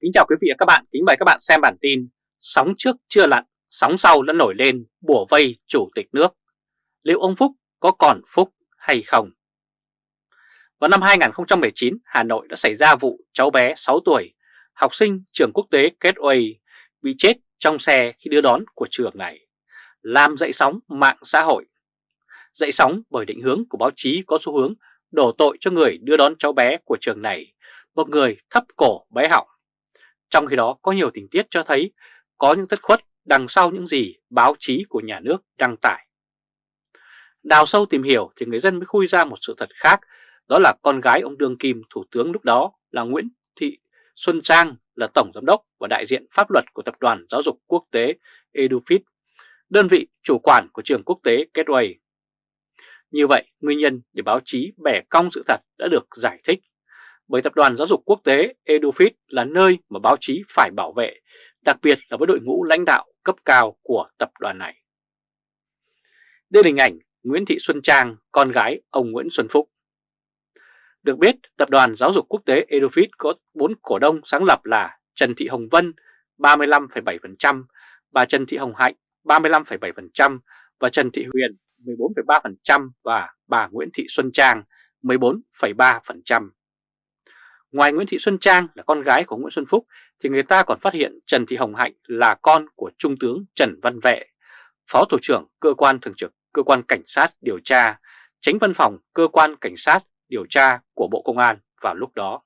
Kính chào quý vị và các bạn, kính mời các bạn xem bản tin Sóng trước chưa lặn, sóng sau đã nổi lên bùa vây chủ tịch nước Liệu ông Phúc có còn Phúc hay không? Vào năm 2019, Hà Nội đã xảy ra vụ cháu bé 6 tuổi, học sinh trường quốc tế Gateway bị chết trong xe khi đưa đón của trường này, làm dậy sóng mạng xã hội. Dậy sóng bởi định hướng của báo chí có xu hướng đổ tội cho người đưa đón cháu bé của trường này, một người thấp cổ bé họng. Trong khi đó có nhiều tình tiết cho thấy có những thất khuất đằng sau những gì báo chí của nhà nước đăng tải. Đào sâu tìm hiểu thì người dân mới khui ra một sự thật khác, đó là con gái ông Đương Kim Thủ tướng lúc đó là Nguyễn Thị Xuân Trang là Tổng Giám đốc và đại diện pháp luật của Tập đoàn Giáo dục Quốc tế EduFit, đơn vị chủ quản của trường quốc tế Gateway. Như vậy, nguyên nhân để báo chí bẻ cong sự thật đã được giải thích bởi Tập đoàn Giáo dục Quốc tế EduFit là nơi mà báo chí phải bảo vệ, đặc biệt là với đội ngũ lãnh đạo cấp cao của tập đoàn này. Đây là hình ảnh Nguyễn Thị Xuân Trang, con gái ông Nguyễn Xuân Phúc. Được biết, Tập đoàn Giáo dục Quốc tế EduFit có 4 cổ đông sáng lập là Trần Thị Hồng Vân 35,7%, bà Trần Thị Hồng Hạnh 35,7% và Trần Thị Huyền 14,3% và bà Nguyễn Thị Xuân Trang 14,3%. Ngoài Nguyễn Thị Xuân Trang là con gái của Nguyễn Xuân Phúc thì người ta còn phát hiện Trần Thị Hồng Hạnh là con của Trung tướng Trần Văn Vệ, Phó Thủ trưởng Cơ quan Thường trực Cơ quan Cảnh sát điều tra, tránh văn phòng Cơ quan Cảnh sát điều tra của Bộ Công an vào lúc đó.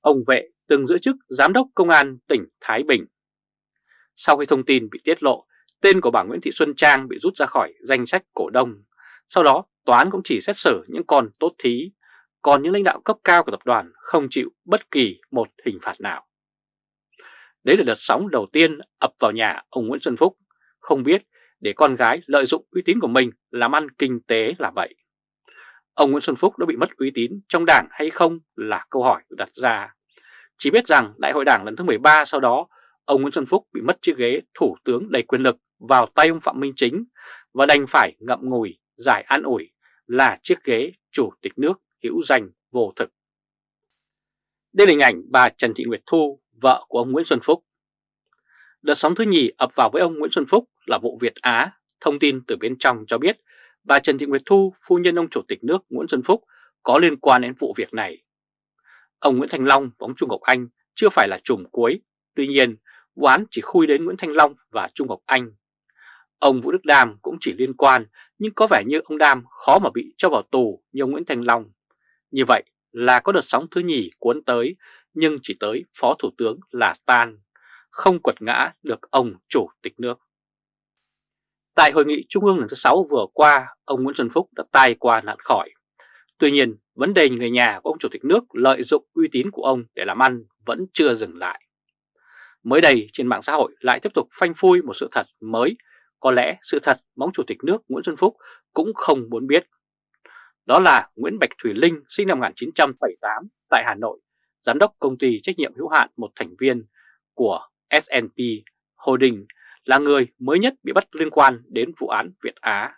Ông Vệ từng giữ chức Giám đốc Công an tỉnh Thái Bình. Sau khi thông tin bị tiết lộ, tên của bà Nguyễn Thị Xuân Trang bị rút ra khỏi danh sách cổ đông. Sau đó, tòa án cũng chỉ xét xử những con tốt thí còn những lãnh đạo cấp cao của tập đoàn không chịu bất kỳ một hình phạt nào. Đấy là đợt sóng đầu tiên ập vào nhà ông Nguyễn Xuân Phúc, không biết để con gái lợi dụng uy tín của mình làm ăn kinh tế là vậy. Ông Nguyễn Xuân Phúc đã bị mất uy tín trong đảng hay không là câu hỏi được đặt ra. Chỉ biết rằng đại hội đảng lần thứ 13 sau đó, ông Nguyễn Xuân Phúc bị mất chiếc ghế thủ tướng đầy quyền lực vào tay ông Phạm Minh Chính và đành phải ngậm ngùi giải an ủi là chiếc ghế chủ tịch nước hữu danh vô thực. Đây là hình ảnh bà Trần Thị Nguyệt Thu, vợ của ông Nguyễn Xuân Phúc. Đợt sóng thứ nhì ập vào với ông Nguyễn Xuân Phúc là vụ Việt Á. Thông tin từ bên trong cho biết bà Trần Thị Nguyệt Thu, phu nhân ông Chủ tịch nước Nguyễn Xuân Phúc có liên quan đến vụ việc này. Ông Nguyễn Thành Long và ông Trung Ngọc Anh chưa phải là chùm cuối, tuy nhiên vụ án chỉ khui đến Nguyễn Thanh Long và Trung Ngọc Anh. Ông Vũ Đức Đam cũng chỉ liên quan nhưng có vẻ như ông Đam khó mà bị cho vào tù như ông Nguyễn Thành Long. Như vậy là có đợt sóng thứ nhì cuốn tới nhưng chỉ tới Phó Thủ tướng là tan, không quật ngã được ông Chủ tịch nước. Tại hội nghị Trung ương lần thứ 6 vừa qua, ông Nguyễn Xuân Phúc đã tai qua nạn khỏi. Tuy nhiên, vấn đề người nhà của ông Chủ tịch nước lợi dụng uy tín của ông để làm ăn vẫn chưa dừng lại. Mới đây trên mạng xã hội lại tiếp tục phanh phui một sự thật mới, có lẽ sự thật mong Chủ tịch nước Nguyễn Xuân Phúc cũng không muốn biết. Đó là Nguyễn Bạch Thủy Linh sinh năm 1978 tại Hà Nội, giám đốc công ty trách nhiệm hữu hạn một thành viên của S&P Holding là người mới nhất bị bắt liên quan đến vụ án Việt Á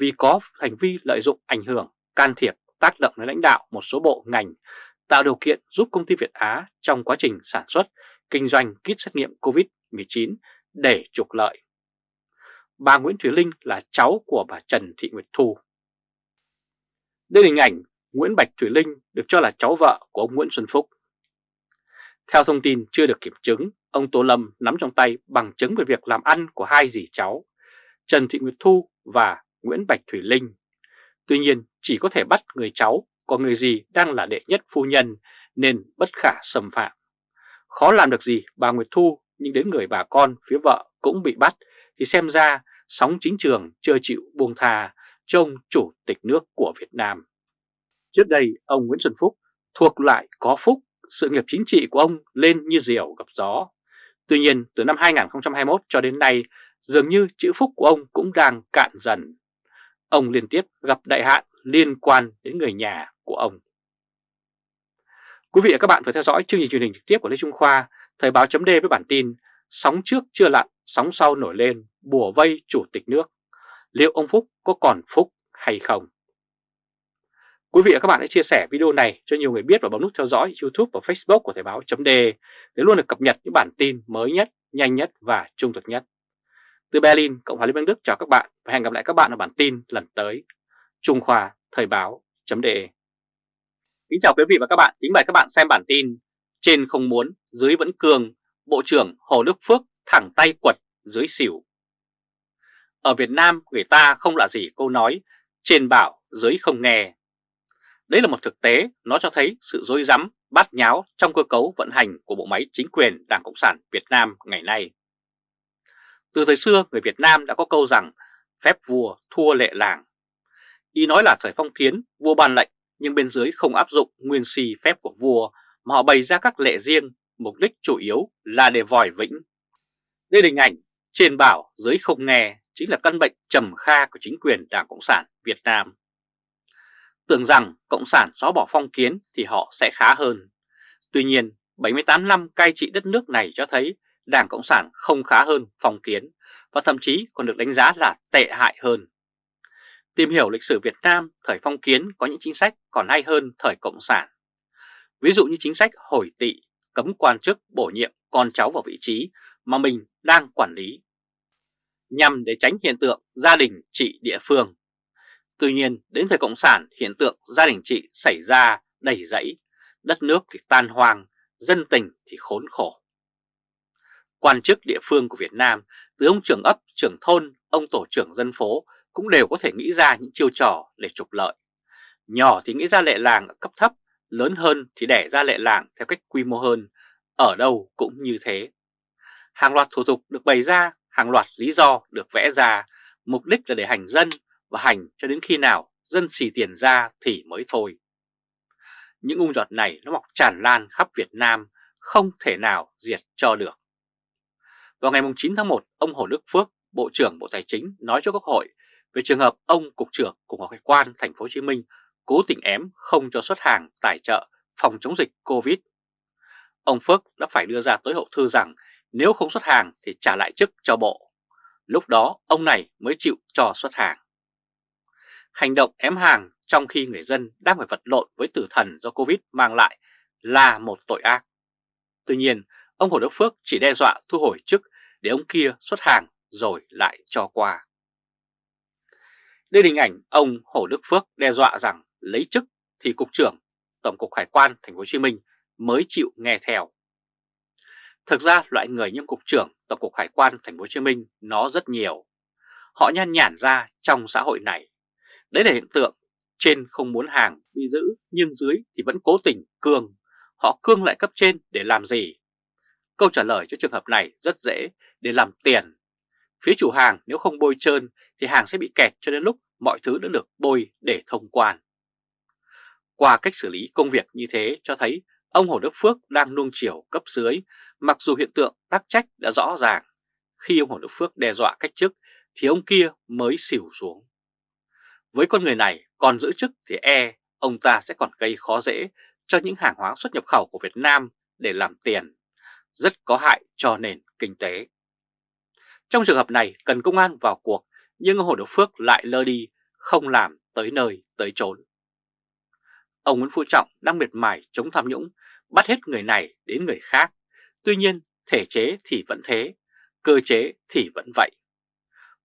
vì có hành vi lợi dụng ảnh hưởng, can thiệp, tác động đến lãnh đạo một số bộ ngành tạo điều kiện giúp công ty Việt Á trong quá trình sản xuất, kinh doanh kit xét nghiệm COVID-19 để trục lợi. Bà Nguyễn Thúy Linh là cháu của bà Trần Thị Nguyệt Thu. Đây là hình ảnh Nguyễn Bạch Thủy Linh được cho là cháu vợ của ông Nguyễn Xuân Phúc. Theo thông tin chưa được kiểm chứng, ông Tô Lâm nắm trong tay bằng chứng về việc làm ăn của hai dì cháu, Trần Thị Nguyệt Thu và Nguyễn Bạch Thủy Linh. Tuy nhiên chỉ có thể bắt người cháu, còn người dì đang là đệ nhất phu nhân nên bất khả xâm phạm. Khó làm được gì bà Nguyệt Thu nhưng đến người bà con phía vợ cũng bị bắt thì xem ra sóng chính trường chưa chịu buông thà cho ông Chủ tịch nước của Việt Nam. Trước đây, ông Nguyễn Xuân Phúc thuộc lại có phúc, sự nghiệp chính trị của ông lên như diều gặp gió. Tuy nhiên, từ năm 2021 cho đến nay, dường như chữ phúc của ông cũng đang cạn dần. Ông liên tiếp gặp đại hạn liên quan đến người nhà của ông. Quý vị và các bạn vừa theo dõi chương trình truyền hình trực tiếp của Lê Trung Khoa, Thời báo chấm với bản tin Sóng trước chưa lặn, sóng sau nổi lên, bùa vây chủ tịch nước liệu ông Phúc có còn Phúc hay không? Quý vị và các bạn hãy chia sẻ video này cho nhiều người biết và bấm nút theo dõi YouTube và Facebook của Thời báo .de để luôn được cập nhật những bản tin mới nhất, nhanh nhất và trung thực nhất. Từ Berlin, Cộng hòa Liên bang Đức chào các bạn và hẹn gặp lại các bạn ở bản tin lần tới. Trung Khoa Thời báo .de Kính chào quý vị và các bạn, kính mời các bạn xem bản tin Trên không muốn, dưới vẫn cường, Bộ trưởng Hồ Đức Phước thẳng tay quật dưới xỉu. Ở Việt Nam người ta không lạ gì câu nói trên bảo dưới không nghe. Đấy là một thực tế, nó cho thấy sự dối rắm bát nháo trong cơ cấu vận hành của bộ máy chính quyền Đảng Cộng sản Việt Nam ngày nay. Từ thời xưa, người Việt Nam đã có câu rằng phép vua thua lệ làng. Ý nói là thời phong kiến, vua ban lệnh nhưng bên dưới không áp dụng nguyên si phép của vua mà họ bày ra các lệ riêng, mục đích chủ yếu là để vòi vĩnh. Đây là hình ảnh trên bảo dưới không nghe chính là căn bệnh trầm kha của chính quyền Đảng Cộng sản Việt Nam. Tưởng rằng Cộng sản xóa bỏ phong kiến thì họ sẽ khá hơn. Tuy nhiên, 78 năm cai trị đất nước này cho thấy Đảng Cộng sản không khá hơn phong kiến và thậm chí còn được đánh giá là tệ hại hơn. Tìm hiểu lịch sử Việt Nam thời phong kiến có những chính sách còn hay hơn thời Cộng sản. Ví dụ như chính sách hồi tị, cấm quan chức bổ nhiệm con cháu vào vị trí mà mình đang quản lý, nhằm để tránh hiện tượng gia đình trị địa phương. Tuy nhiên, đến thời Cộng sản, hiện tượng gia đình trị xảy ra đầy rẫy, đất nước thì tan hoang, dân tình thì khốn khổ. Quan chức địa phương của Việt Nam, từ ông trưởng ấp, trưởng thôn, ông tổ trưởng dân phố cũng đều có thể nghĩ ra những chiêu trò để trục lợi. Nhỏ thì nghĩ ra lệ làng ở cấp thấp, lớn hơn thì đẻ ra lệ làng theo cách quy mô hơn, ở đâu cũng như thế. Hàng loạt thủ tục được bày ra, hàng loạt lý do được vẽ ra, mục đích là để hành dân và hành cho đến khi nào dân xì tiền ra thì mới thôi. Những ung giọt này nó mọc tràn lan khắp Việt Nam, không thể nào diệt cho được. Vào ngày 9 tháng 1, ông Hồ Đức Phước, Bộ trưởng Bộ Tài chính nói cho Quốc hội về trường hợp ông Cục trưởng Cục Hải quan Thành phố Hồ Chí Minh cố tình ém không cho xuất hàng tài trợ phòng chống dịch Covid. Ông Phước đã phải đưa ra tối hậu thư rằng nếu không xuất hàng thì trả lại chức cho bộ. Lúc đó ông này mới chịu cho xuất hàng. Hành động ém hàng trong khi người dân đang phải vật lộn với tử thần do Covid mang lại là một tội ác. Tuy nhiên, ông Hồ Đức Phước chỉ đe dọa thu hồi chức để ông kia xuất hàng rồi lại cho qua. Đây là hình ảnh ông Hồ Đức Phước đe dọa rằng lấy chức thì cục trưởng Tổng cục Hải quan Thành phố Hồ Chí Minh mới chịu nghe theo. Thực ra, loại người như cục trưởng Tổng cục Hải quan Thành phố Hồ Chí Minh nó rất nhiều. Họ nhan nhản ra trong xã hội này. Đấy là hiện tượng trên không muốn hàng bị giữ, nhưng dưới thì vẫn cố tình cương. Họ cương lại cấp trên để làm gì? Câu trả lời cho trường hợp này rất dễ, để làm tiền. Phía chủ hàng nếu không bôi trơn thì hàng sẽ bị kẹt cho đến lúc mọi thứ đã được bôi để thông quan. Qua cách xử lý công việc như thế cho thấy ông Hồ Đức Phước đang nuông chiều cấp dưới, mặc dù hiện tượng tác trách đã rõ ràng. Khi ông Hồ Đức Phước đe dọa cách chức thì ông kia mới xỉu xuống. Với con người này còn giữ chức thì e ông ta sẽ còn gây khó dễ cho những hàng hóa xuất nhập khẩu của Việt Nam để làm tiền, rất có hại cho nền kinh tế. Trong trường hợp này cần công an vào cuộc nhưng ông Hồ Đức Phước lại lơ đi, không làm tới nơi tới chốn. Ông Nguyễn Phú Trọng đang miệt mài chống tham nhũng, bắt hết người này đến người khác. Tuy nhiên, thể chế thì vẫn thế, cơ chế thì vẫn vậy.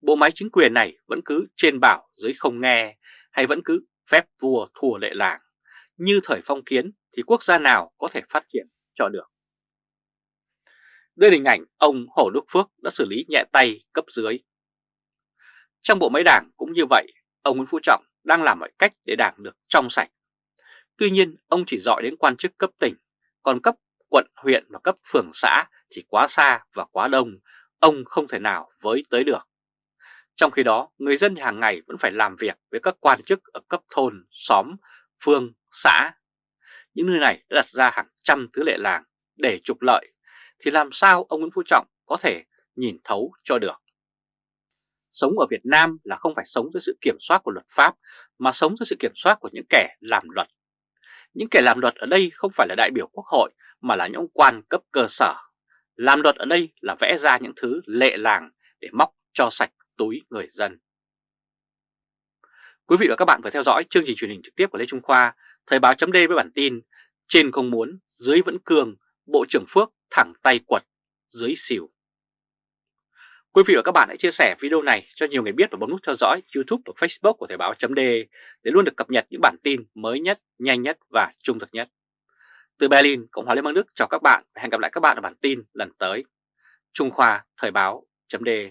Bộ máy chính quyền này vẫn cứ trên bảo dưới không nghe, hay vẫn cứ phép vua thua lệ làng. Như thời phong kiến thì quốc gia nào có thể phát triển cho được. Đây là hình ảnh ông Hồ Đức Phước đã xử lý nhẹ tay cấp dưới. Trong bộ máy đảng cũng như vậy, ông Nguyễn Phú Trọng đang làm mọi cách để đảng được trong sạch. Tuy nhiên, ông chỉ dọi đến quan chức cấp tỉnh, còn cấp quận, huyện và cấp phường xã thì quá xa và quá đông, ông không thể nào với tới được. Trong khi đó, người dân hàng ngày vẫn phải làm việc với các quan chức ở cấp thôn, xóm, phương, xã. Những nơi này đã đặt ra hàng trăm thứ lệ làng để trục lợi, thì làm sao ông Nguyễn Phú Trọng có thể nhìn thấu cho được? Sống ở Việt Nam là không phải sống dưới sự kiểm soát của luật pháp, mà sống dưới sự kiểm soát của những kẻ làm luật. Những kẻ làm luật ở đây không phải là đại biểu quốc hội, mà là những quan cấp cơ sở. Làm luật ở đây là vẽ ra những thứ lệ làng để móc cho sạch túi người dân. Quý vị và các bạn vừa theo dõi chương trình truyền hình trực tiếp của Lê Trung Khoa, Thời báo chấm với bản tin Trên không muốn, dưới vẫn cường, Bộ trưởng Phước thẳng tay quật, dưới xỉu. Quý vị và các bạn hãy chia sẻ video này cho nhiều người biết và bấm nút theo dõi YouTube và Facebook của Thời Báo .de để luôn được cập nhật những bản tin mới nhất, nhanh nhất và trung thực nhất. Từ Berlin, Cộng hòa Liên bang Đức chào các bạn và hẹn gặp lại các bạn ở bản tin lần tới. Trung Khoa Thời Báo .de.